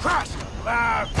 Crash! Loud!